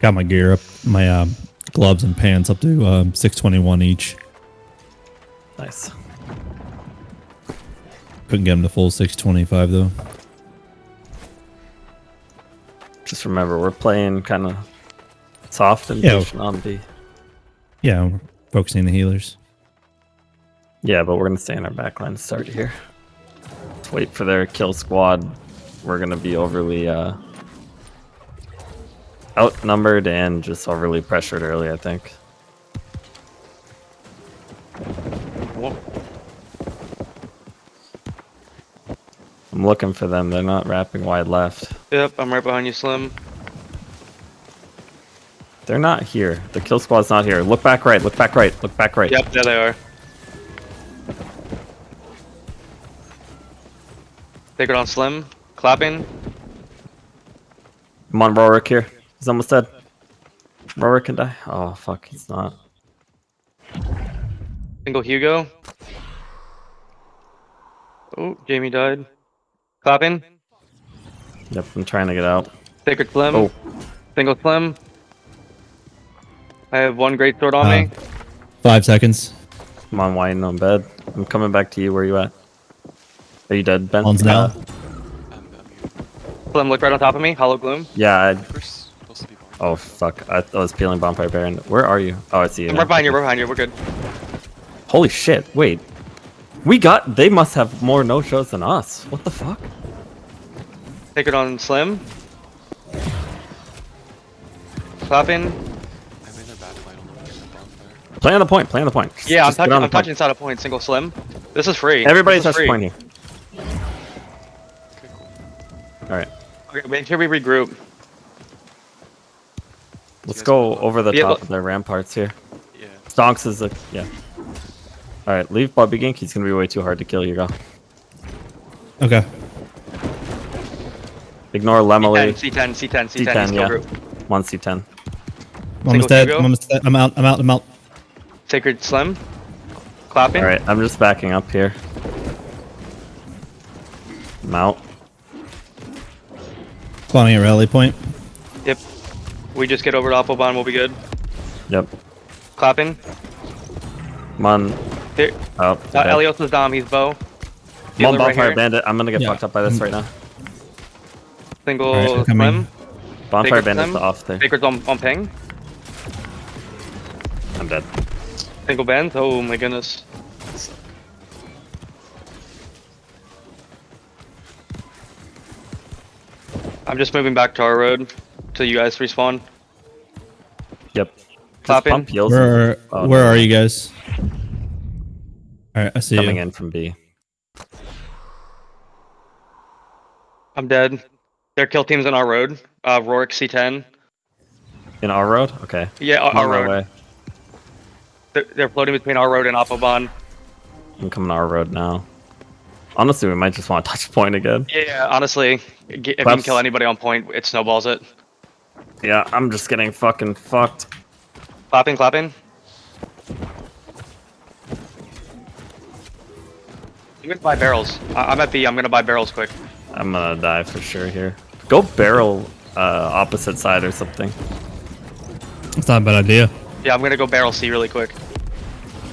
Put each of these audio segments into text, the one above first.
Got my gear up, my um, gloves and pants up to um, 621 each. Nice. Couldn't get them to full 625 though. Just remember, we're playing kind of soft and Yeah. on B. Yeah, we're focusing the healers. Yeah, but we're gonna stay in our backline to start here. Let's wait for their kill squad. We're gonna be overly uh, outnumbered and just overly pressured early. I think. Whoa. I'm looking for them. They're not wrapping wide left. Yep, I'm right behind you, Slim. They're not here. The kill squad's not here. Look back right. Look back right. Look back right. Yep, there they are. Take it on Slim. Clapping. Come on, Rorik here. He's almost dead. Rorik can die. Oh fuck, he's not. Single Hugo. Oh, Jamie died. Clapping. Yep, I'm trying to get out. Sacred Slim. Oh, Single Slim. I have one great sword on Uh, me. Five seconds. I'm on whining on bed. I'm coming back to you. Where you at? Are you dead, Ben? One's now. Uh, I'm, I'm here. Slim, look right on top of me. Hollow Gloom. yeah. I, Where's supposed to be born? Oh fuck! I, I was peeling Bonfire Baron. Where are you? Oh, I see you. I'm right behind you. Right behind you. We're good. Holy shit! Wait, we got. They must have more no shows than us. What the fuck? Take it on Slim. Clapping. I'm in their back line on the bonfire. Play on the point. Play on the point. Just- Yeah, I'm just touching. on the I'm point. touching inside a point. Single Slim. This is free. Everybody this touch free. point here. Okay, cool. All right. Okay, make sure we regroup. Let's go over the Yeah, top of their ramparts here. Yeah. Stonks is a yeah. All right, leave Bobby Gink. He's gonna be way too hard to kill. You go. Okay. Ignore Lemily. C10, C10, C10, C10. C10, C10 yeah. group. One C10. I'm dead. Hugo? I'm dead. I'm out. I'm out. I'm out. Sacred Slim. Clapping. All right, I'm just backing up here. I'm out. Spawning at rally point. Yep. We just get over to Applebaum, we'll be good. Yep. Clapping. I'm on. Here. Oh, Uh. Elios is Dom, he's bow. I'm on Healer right Bonfire. Bandit. I'm gonna get Yeah. fucked up by this right now. Single Alright, we're. Slim. Bonfire Sacred Bandit's Slim. off there. Sacred's on, on ping. I'm dead. Single bend. Oh my goodness. I'm just moving back to our road till you guys respawn. Yep. Just Clapping. pump heals. Where Oh, Where no. are you guys? All right, I see Coming you. in from B. I'm dead. Their kill team's on our road. Uh, Rorik C10. In our road? Okay. Yeah, our, our road. way. They're, they're floating between our road and Applebaum. I'm coming our road now. Honestly, we might just want to touch point again. Yeah, honestly, g- if you can Claps. kill anybody on point, it snowballs it. Yeah, I'm just getting fucking fucked. Clapping, clapping. I'm gonna buy barrels. I- I'm at B. I'm gonna buy barrels quick. I'm gonna die for sure here. Go barrel uh, opposite side or something. It's not a bad idea. Yeah, I'm gonna go barrel C really quick.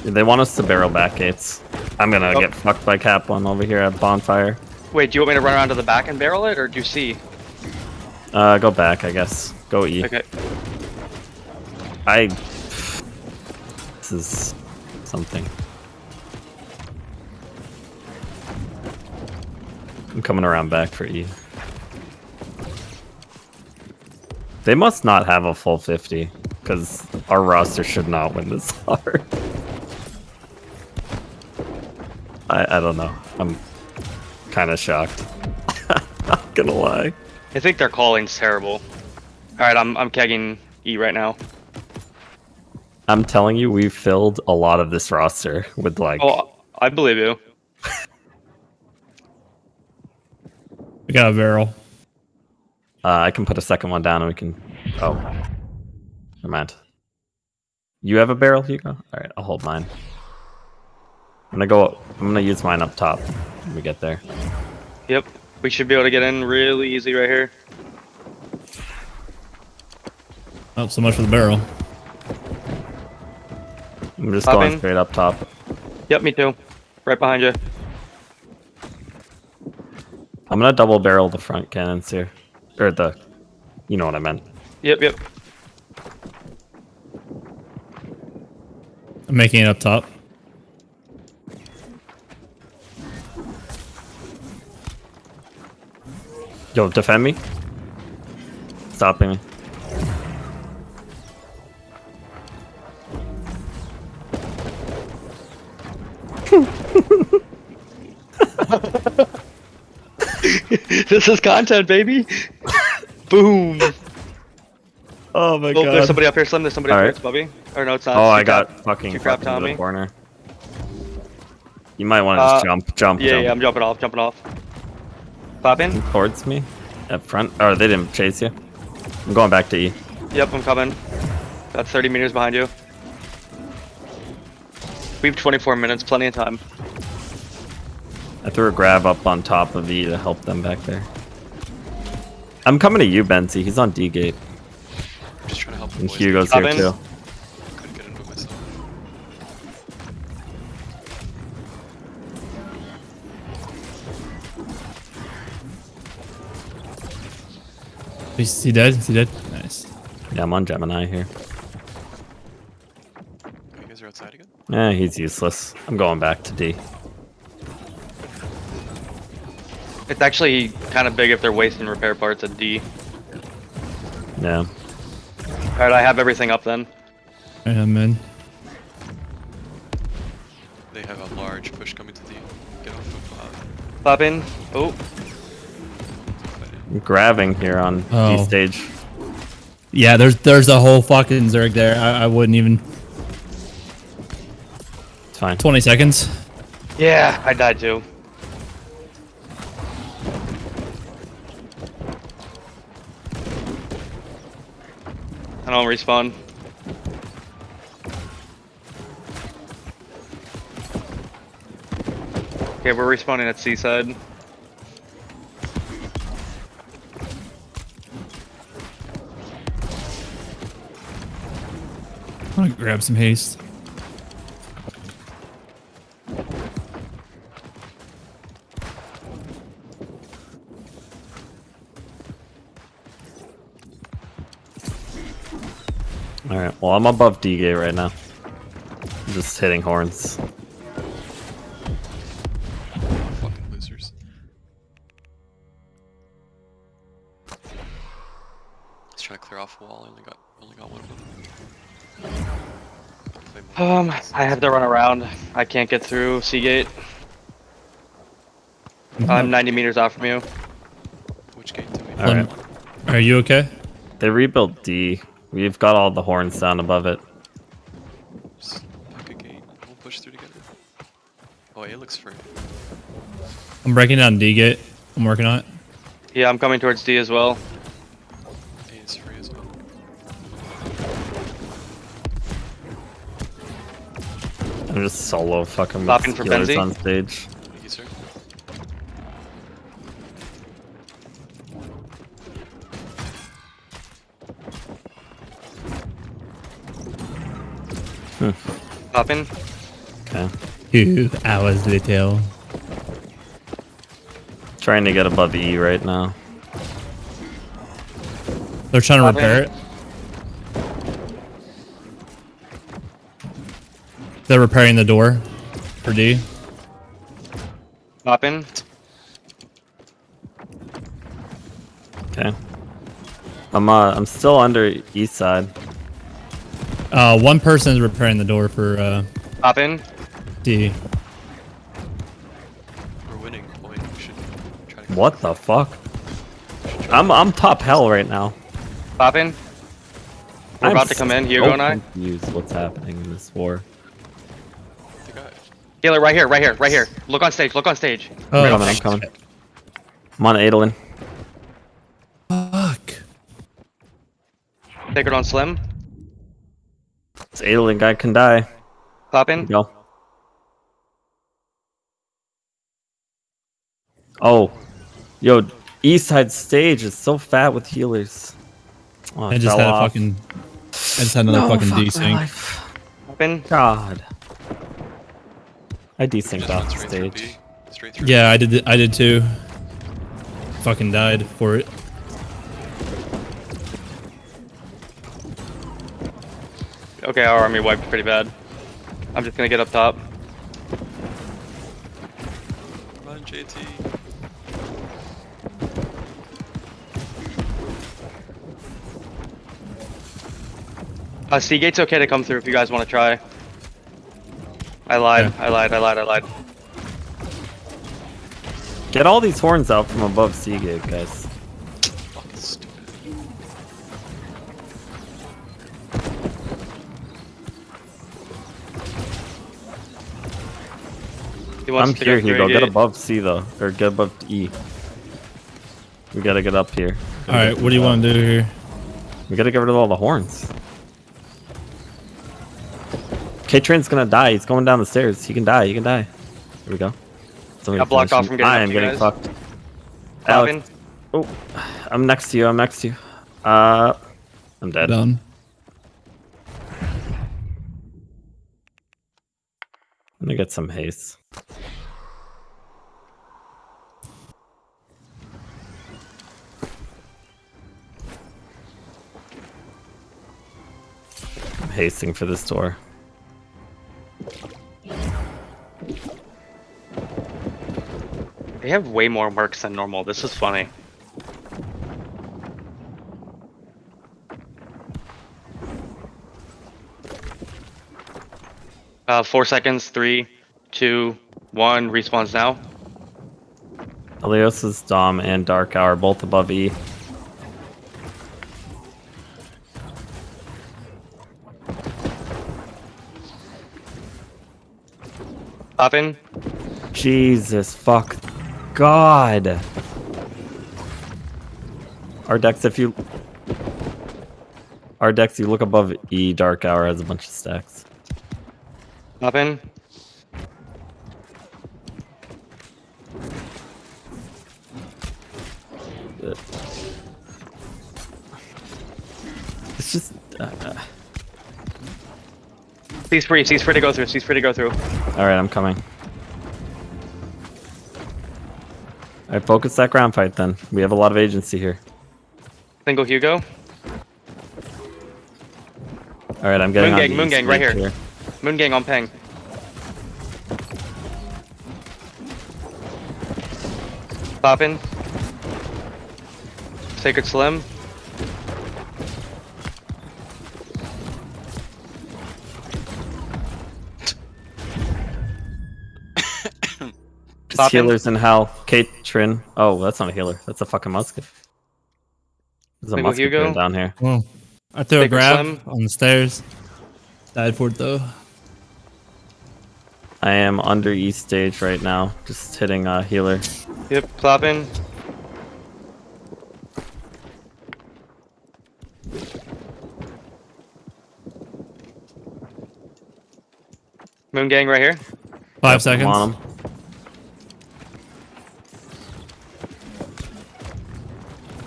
They want us to barrel back gates. I'm gonna Oh. get fucked by Cap One over here at bonfire. Wait, do you want me to run around to the back and barrel it, or do C? Uh, go back, I guess. Go E. Okay. I. This is something. I'm coming around back for E. They must not have a full 50, because our roster should not win this hard. I, I don't know. I'm kind of shocked. not gonna lie. I think their calling's terrible. All right, I'm I'm kegging E right now. I'm telling you, we've filled a lot of this roster with like. Oh, I believe you. We got a barrel. Uh, I can put a second one down and we can. Oh. Never mind. You have a barrel, Hugo? Alright, I'll hold mine. I'm gonna go. I'm gonna use mine up top when we get there. Yep. We should be able to get in really easy right here. Oh, so much for the barrel. I'm just Pop going straight up top. Yep, me too. Right behind you. I'm gonna double barrel the front cannons here. Or the you know what I meant. Yep, yep. I'm making it up top. Yo, defend me. Stopping me. this is content, baby. Boom. Oh my Oh, there's somebody up here, Slim. There's somebody Alright. up here. It's Bubby. Or no, it's not. Oh, It's I got grab- fucking you grab fucking the Tommy? corner. You might want to just Uh, jump, jump, Yeah, jump yeah, I'm jumping off, jumping off. Pop in. towards me Up front. Oh, they didn't chase you. I'm going back to E. Yep, I'm coming. That's 30 meters behind you. We have 24 minutes, plenty of time. I threw a grab up on top of E to help them back there. I'm coming to you, Benzi. He's on D gate. I'm just trying to help the And boys. Hugo's Pop here in. too. Couldn't get into myself. Is he dead? Is he dead? Nice. Yeah, I'm on Gemini here. You guys are outside again? Eh, he's useless. I'm going back to D. It's actually kind of big if they're wasting repair parts at D. Yeah. Alright, I have everything up then. Alright, I'm in. They have a large push coming to the. Get off of. Uh, Pop in. Oh. I'm grabbing here on D Oh. stage. Yeah, there's there's a whole fucking Zerg there. I, I wouldn't even. It's fine. 20 seconds. yeah, I died too. I don't respawn. Okay, we're respawning at Seaside. I'm gonna grab some haste. Alright, well, I'm above D gate right now. I'm just hitting horns. Fucking losers. Let's try to clear off a wall. I only got only got one of them. Um. I have to run around. I can't get through C gate. I'm 90 meters off from you. Which gate do we? Alright. Are you okay? They rebuilt D. We've got all the horns down above it. Just pick a gate. We'll push through together. Oh, it looks free. I'm breaking down D gate. I'm working on it. Yeah, I'm coming towards D as well. A is free as well. I'm just solo fucking Stopping with for healers Benzi? on stage. Popping. Okay. Two hours later. Trying to get above E right now. They're trying to Pop repair in. it. They're repairing the door for D. Popping. Okay. I'm uh I'm still under east side. Uh, one person is repairing the door for uh, Popping. D. We're winning. Boy, we should try to. What the fuck? I'm I'm top hell right now. Popping. We're I'm about to come in, Hugo so and I. confused what's happening in this war. They got. Healer, right here, right here, right here. Look on stage, look on stage. Oh, I'm coming, I'm coming. I'm on Adolin. fuck. Take it on Slim. This Adolin guy can die. Popping. Go. Oh. Yo, east side stage is so fat with healers. Oh, I just fell had a fucking I just had another fucking desync. Open. God. I desynced off the stage. Through. Yeah, I did. I did too. Fucking died for it. Okay, our army wiped pretty bad. I'm just gonna get up top. Run, JT. Uh, C gate's okay to come through if you guys want to try. I lied. Yeah. I lied. I lied. I lied. Get all these horns out from above C gate, guys. I'm to here, go Hugo. Get above C though, or get above E. We gotta get up here. All right, what do you want to do here? We gotta get rid of all the horns. K-Train's gonna die. He's going down the stairs. He can die. He can die. Here we go. Somebody Got blocked off from getting I am getting guys. fucked. Robin, Alex, oh, I'm next to you. I'm next to you. Uh, I'm dead. Done. I'm gonna get some haste. Hasting for this door. they have way more marks than normal. This is funny. Uh, four seconds. Three, two, one. Respawns now. Elios's Dom and Dark Hour both above E. Poppin. Jesus fuck. God. Our decks, if you. Our decks, you look above E, Dark Hour has a bunch of stacks. Poppin. It's just. Uh, He's free. He's free to go through. He's free to go through. Alright, I'm coming. Alright, focus that ground fight then. We have a lot of agency here. Single Hugo. Alright, I'm getting Moon on gang, moon gang, right flank here. Moon Gang on ping. Poppin. Sacred Slim. Just Poppin'. healers in hell. Kate Trin. Oh, that's not a healer. That's a fucking musket. There's a Single musket Hugo. train down here. Well, I threw a grab Slim. on the stairs. Died for it though. I am under east stage right now, just hitting a healer. Yep, clapping. Moon Gang right here. Five I'm seconds. on him.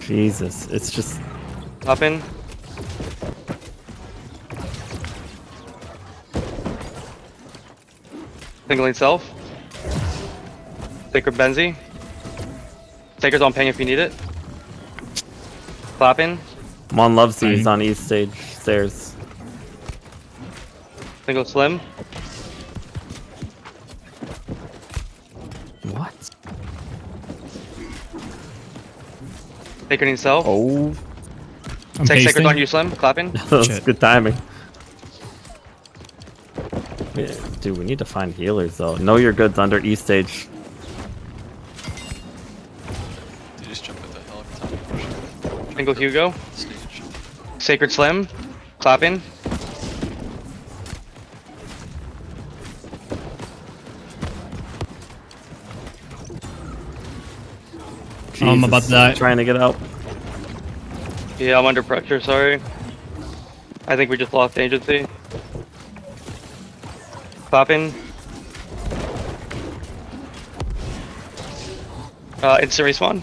Jesus, it's just Poppin. Singling self. Sacred Benzi. Sacred's on ping if you need it. Clapping. Mon loves these Fine. on east stage stairs. Single Slim. Sacred himself. Oh, I'm Take pasting. Sacred on you, Slim. Clapping. that's good timing. Yeah, dude, we need to find healers though. Know your goods under east stage. They just jump at the hell every time you push Single Hugo. the stage. Sacred Slim. Clapping. I'm about to die. Trying to get out. Yeah, I'm under pressure, sorry. I think we just lost agency. Popping. Uh, instant respawn.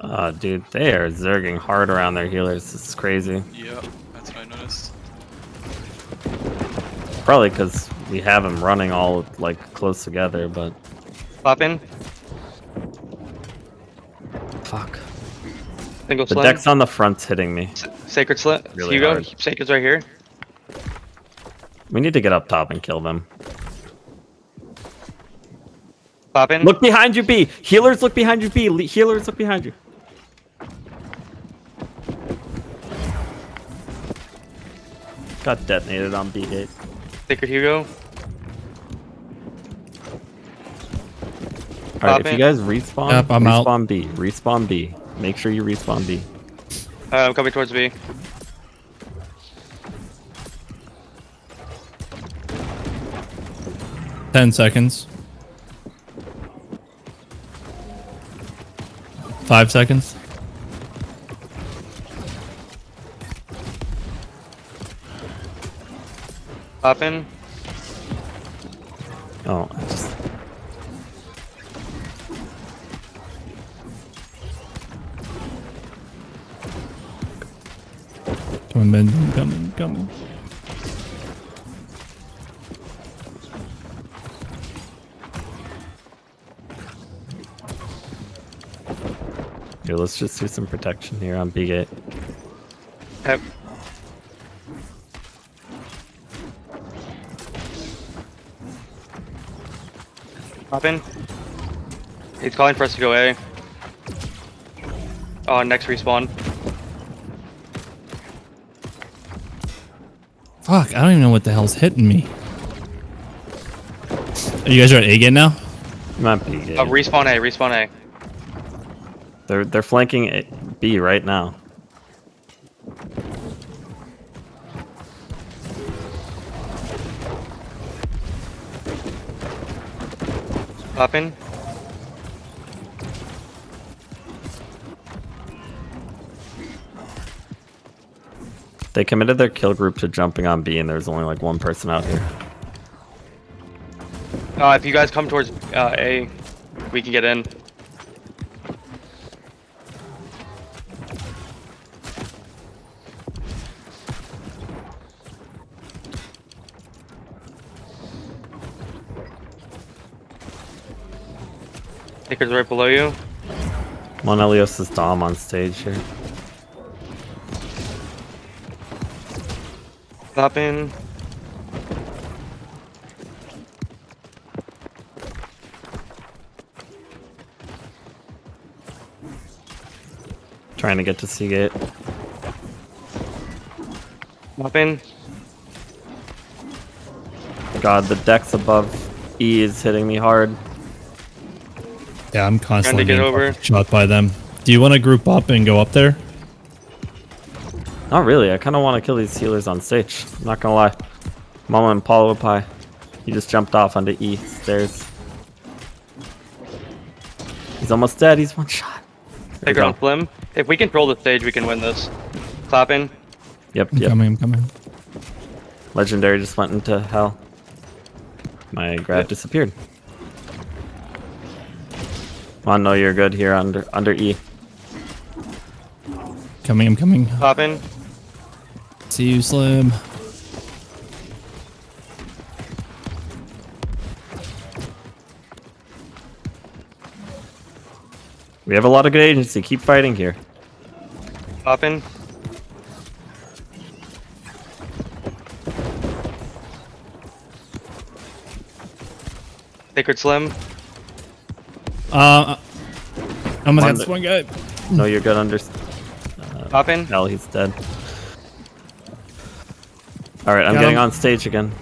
Oh, dude, they are zerging hard around their healers. This is crazy. Yeah, that's what I noticed. Probably because we have them running all like close together, but Pop in. fuck. Single The slim. deck's on the front's hitting me. S- Sacred Slim. Really Hugo. hard. Sacred's right here. We need to get up top and kill them. Pop in. Look behind you, B. Healers, look behind you, B. Le- Healers, look behind you. Got detonated on B gate. Sacred Hugo. All right, if in. you guys respawn, Yep, I'm out. respawn B. Respawn B. Make sure you respawn B. Uh, I'm coming towards B. Ten seconds. Five seconds. Pop here. Let's just do some protection here on B gate. Yep. Pop in. He's calling for us to go A. Oh, next respawn. Fuck, I don't even know what the hell's hitting me. Are you guys are at A again now? I'm on B gate. Oh, respawn A, respawn A. they're they're flanking A- B right now. Pop in. They committed their kill group to jumping on B, and there's only like one person out here. Uh, if you guys come towards uh, A, we can get in. Right below you. Mon Elios is Dom on stage here. Pop in. Trying to get to Seagate. gate. Pop in. God, the decks above E is hitting me hard. Yeah, I'm constantly get getting over. shot by them. Do you want to group up and go up there? Not really. I kind of want to kill these healers on stage. I'm not gonna lie. Mama and Paulo Pie. He just jumped off onto E stairs. He's almost dead. He's one shot. There we Sacred on. Slim. If we control the stage, we can win this. Clapping. in. Yep, I'm yep. coming, I'm coming. Legendary just went into hell. My grab Yep. disappeared. Come on, no, you're good here under under E. Coming, I'm coming. Popping. See you, Slim. We have a lot of good agency. Keep fighting here. Popping. in. Sacred Slim. Uh, I'm On against the- one guy. No, you're good under. Pop in. Hell, he's dead. All right, I'm Got getting him. on stage again.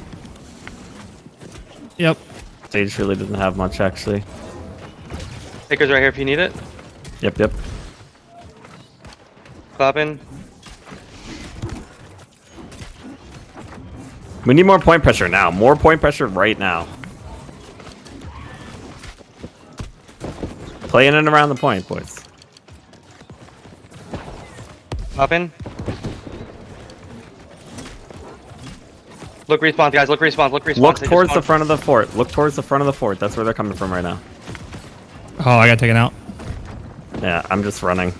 Yep. Stage really doesn't have much actually. Picker's right here if you need it. Yep, yep. Pop in. We need more point pressure now. More point pressure right now. Play it around the point, boys. Pop in. Look respawn, guys. Look respawn. Look respawn. Look They towards the front of the fort. Look towards the front of the fort. That's where they're coming from right now. Oh, I got taken out. Yeah, I'm just running.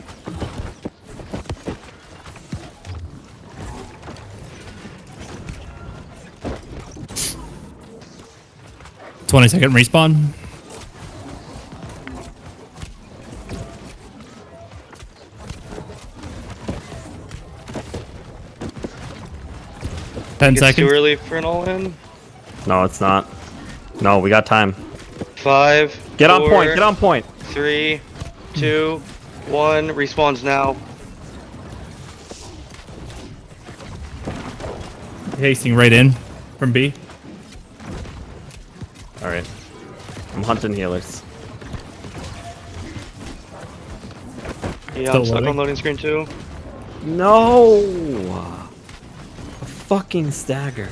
Twenty second respawn. Ten It's too seconds. early for an all-in. No, it's not. No, we got time. Five. Get on point. Get on point. Three, two, one. Respawns now. Hasting right in from B. All right. I'm hunting healers. Yeah, Still I'm stuck loading? on loading screen too. No. A fucking stagger.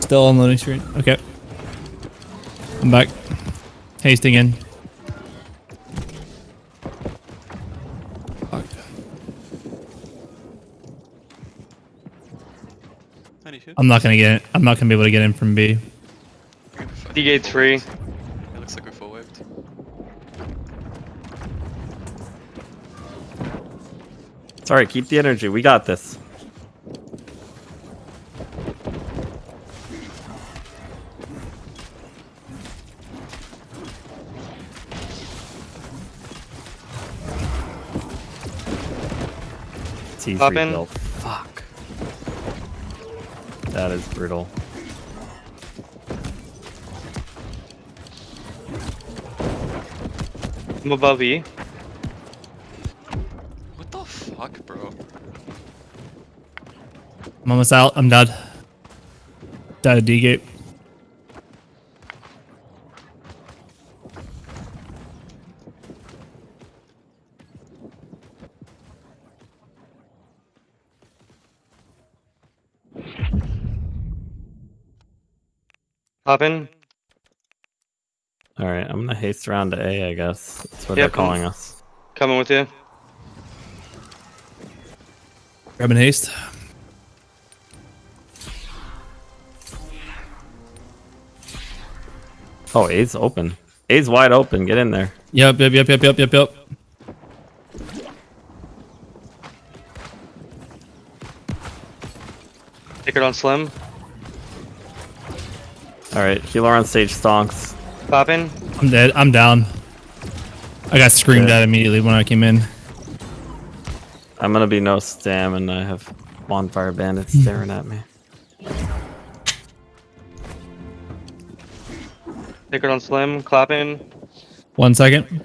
Still on loading screen. Okay. I'm back. Hasting in. Fuck. I'm not gonna get. it. I'm not gonna be able to get in from B. D gate's free. It looks like we're full waved. Sorry, keep the energy. We got this. T3 Hop in. kill. Fuck. That is brutal. I'm above E. What the fuck, bro? I'm almost out. I'm dead. Dead at D gate. Hop in. All right, I'm gonna haste around to A. I guess that's what Yep. they're calling us. Coming with you. Grabbing haste. Oh, A's open. A's wide open. Get in there. Yep. Yep. Yep. Yep. Yep. Yep. Yep. Take it on Slim. All right, healer on stage stonks. Pop in. I'm dead. I'm down. I got screamed Yeah. at immediately when I came in. I'm gonna be no stam, and I have bonfire bandits hmm. staring at me. Take it on Slim. clapping. One second.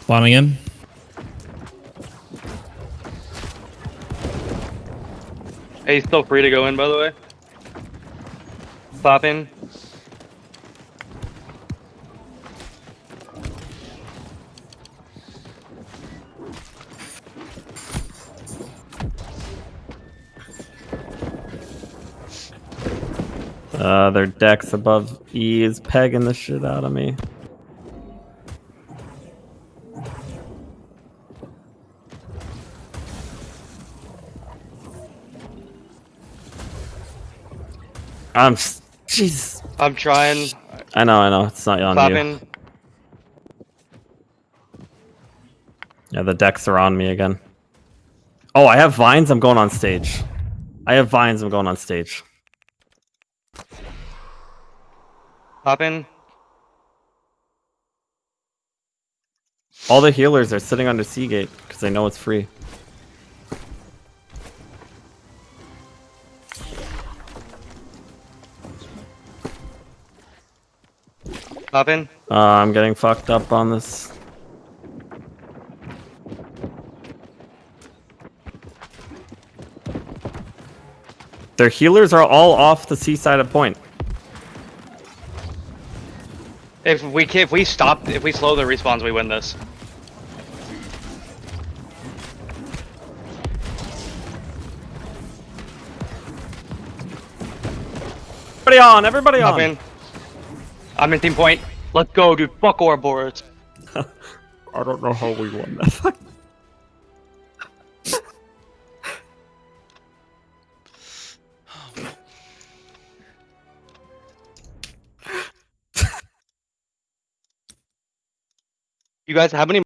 Spawning in. Hey, he's still free to go in, by the way. In. Uh, their decks above E is pegging the shit out of me. I'm. S- Jesus. I'm trying. I know, I know. It's not on Clap you. Yeah, the decks are on me again. Oh, I have vines. I'm going on stage. I have vines. I'm going on stage. Popping. All the healers are sitting under C gate because they know it's free. Uh, I'm getting fucked up on this. Their healers are all off the seaside of point. If we if we stop, if we slow the respawns, we win this. Everybody on! Everybody Hop on! in. I'm in team point. Let's go, dude. Fuck Ouroboros. I don't know how we won that. You guys, how many